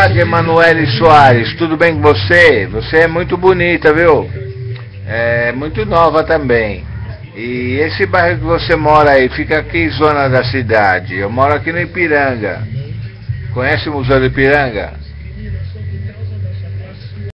tarde, Emanuele Soares. Tudo bem com você? Você é muito bonita, viu? É muito nova também. E esse bairro que você mora aí, fica aqui em zona da cidade. Eu moro aqui no Ipiranga. Conhece o Museu do Ipiranga?